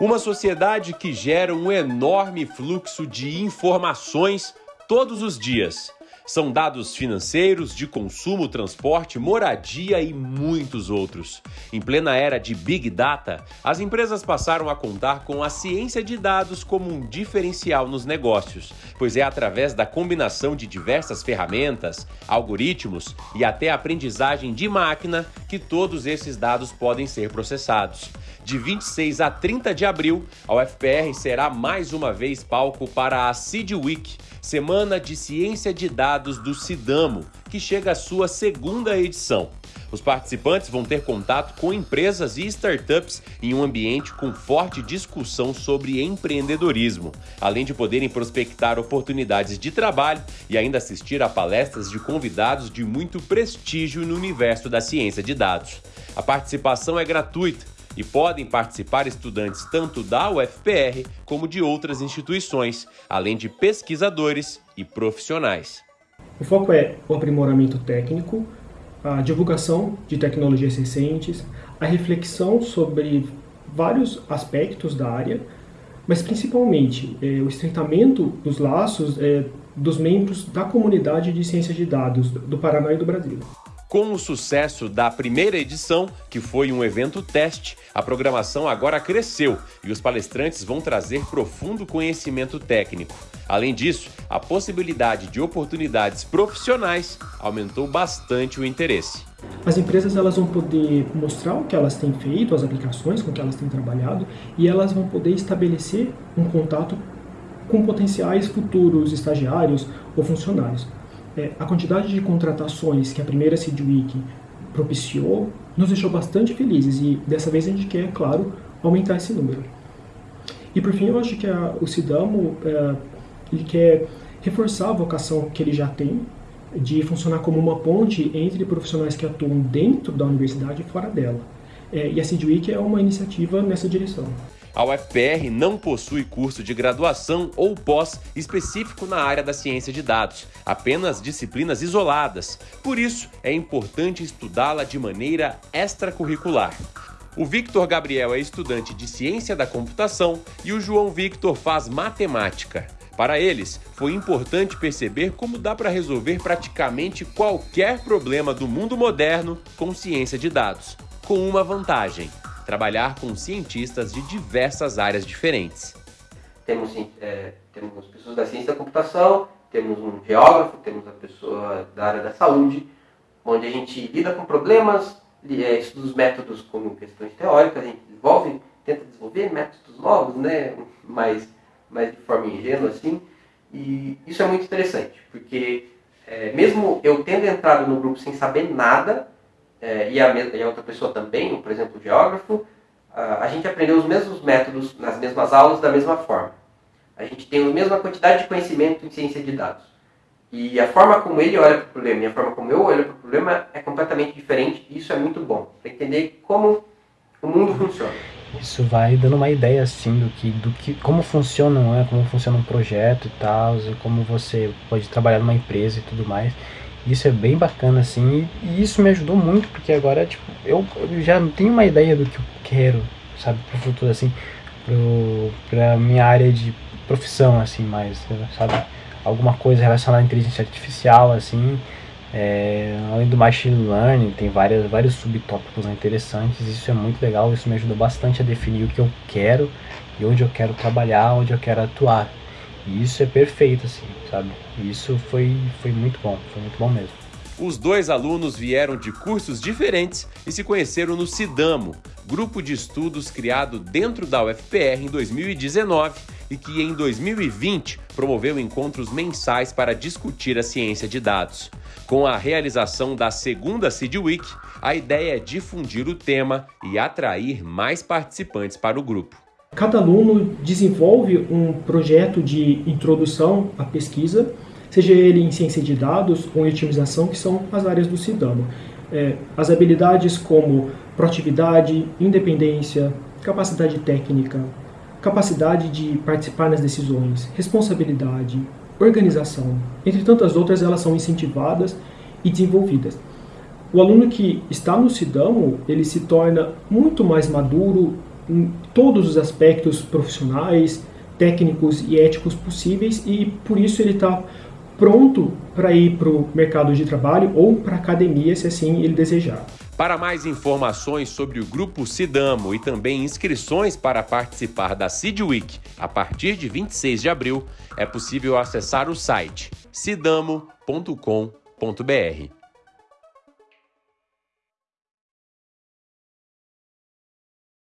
Uma sociedade que gera um enorme fluxo de informações todos os dias são dados financeiros, de consumo, transporte, moradia e muitos outros. Em plena era de Big Data, as empresas passaram a contar com a ciência de dados como um diferencial nos negócios, pois é através da combinação de diversas ferramentas, algoritmos e até aprendizagem de máquina que todos esses dados podem ser processados. De 26 a 30 de abril, a UFPR será mais uma vez palco para a Seed Week, Semana de Ciência de Dados do Sidamo, que chega à sua segunda edição. Os participantes vão ter contato com empresas e startups em um ambiente com forte discussão sobre empreendedorismo, além de poderem prospectar oportunidades de trabalho e ainda assistir a palestras de convidados de muito prestígio no universo da ciência de dados. A participação é gratuita e podem participar estudantes tanto da UFPR como de outras instituições, além de pesquisadores e profissionais. O foco é o aprimoramento técnico, a divulgação de tecnologias recentes, a reflexão sobre vários aspectos da área, mas principalmente é, o estreitamento dos laços é, dos membros da comunidade de ciências de dados do Paraná e do Brasil. Com o sucesso da primeira edição, que foi um evento teste, a programação agora cresceu e os palestrantes vão trazer profundo conhecimento técnico. Além disso, a possibilidade de oportunidades profissionais aumentou bastante o interesse. As empresas elas vão poder mostrar o que elas têm feito, as aplicações com que elas têm trabalhado, e elas vão poder estabelecer um contato com potenciais futuros estagiários ou funcionários é, a quantidade de contratações que a primeira Seed Week propiciou nos deixou bastante felizes e dessa vez a gente quer, claro, aumentar esse número. E por fim, eu acho que a, o Sidamo é, ele quer reforçar a vocação que ele já tem de funcionar como uma ponte entre profissionais que atuam dentro da universidade e fora dela. É, e a Seed Week é uma iniciativa nessa direção. A UFPR não possui curso de graduação ou pós específico na área da ciência de dados, apenas disciplinas isoladas. Por isso, é importante estudá-la de maneira extracurricular. O Victor Gabriel é estudante de ciência da computação e o João Victor faz matemática. Para eles, foi importante perceber como dá para resolver praticamente qualquer problema do mundo moderno com ciência de dados, com uma vantagem trabalhar com cientistas de diversas áreas diferentes. Temos, é, temos pessoas da ciência da computação, temos um geógrafo, temos a pessoa da área da saúde, onde a gente lida com problemas, é, estuda os métodos como questões teóricas, a gente desenvolve, tenta desenvolver métodos novos, né, mais, mais de forma ingênua assim, e isso é muito interessante, porque é, mesmo eu tendo entrado no grupo sem saber nada, é, e, a, e, a, outra pessoa também, por exemplo, o geógrafo, a, gente aprendeu os mesmos métodos nas mesmas aulas da mesma forma. A gente tem a mesma quantidade de conhecimento em ciência de dados. E a forma como ele olha para o problema e a forma como eu olho para o problema é completamente diferente e isso é muito bom, para entender como o mundo funciona. Isso vai dando uma ideia assim do que, do que como funciona, né? como funciona um projeto e tal, como você pode trabalhar numa empresa e tudo mais. Isso é bem bacana, assim, e isso me ajudou muito, porque agora, tipo, eu, eu já tenho uma ideia do que eu quero, sabe, pro futuro, assim, pro, pra minha área de profissão, assim, mais, sabe, alguma coisa relacionada à inteligência artificial, assim, é, além do machine learning, tem várias, vários subtópicos interessantes, isso é muito legal, isso me ajudou bastante a definir o que eu quero e onde eu quero trabalhar, onde eu quero atuar. E isso é perfeito, assim, sabe? Isso foi, foi muito bom, foi muito bom mesmo. Os dois alunos vieram de cursos diferentes e se conheceram no Sidamo, grupo de estudos criado dentro da UFPR em 2019 e que em 2020 promoveu encontros mensais para discutir a ciência de dados. Com a realização da segunda Seed Week, a ideia é difundir o tema e atrair mais participantes para o grupo. Cada aluno desenvolve um projeto de introdução à pesquisa, seja ele em ciência de dados ou em otimização, que são as áreas do CIDAMO. É, as habilidades como proatividade, independência, capacidade técnica, capacidade de participar nas decisões, responsabilidade, organização, entre tantas outras, elas são incentivadas e desenvolvidas. O aluno que está no CIDAMO, ele se torna muito mais maduro em todos os aspectos profissionais, técnicos e éticos possíveis e por isso ele está pronto para ir para o mercado de trabalho ou para a academia, se assim ele desejar. Para mais informações sobre o Grupo Sidamo e também inscrições para participar da Sid Week a partir de 26 de abril, é possível acessar o site sidamo.com.br.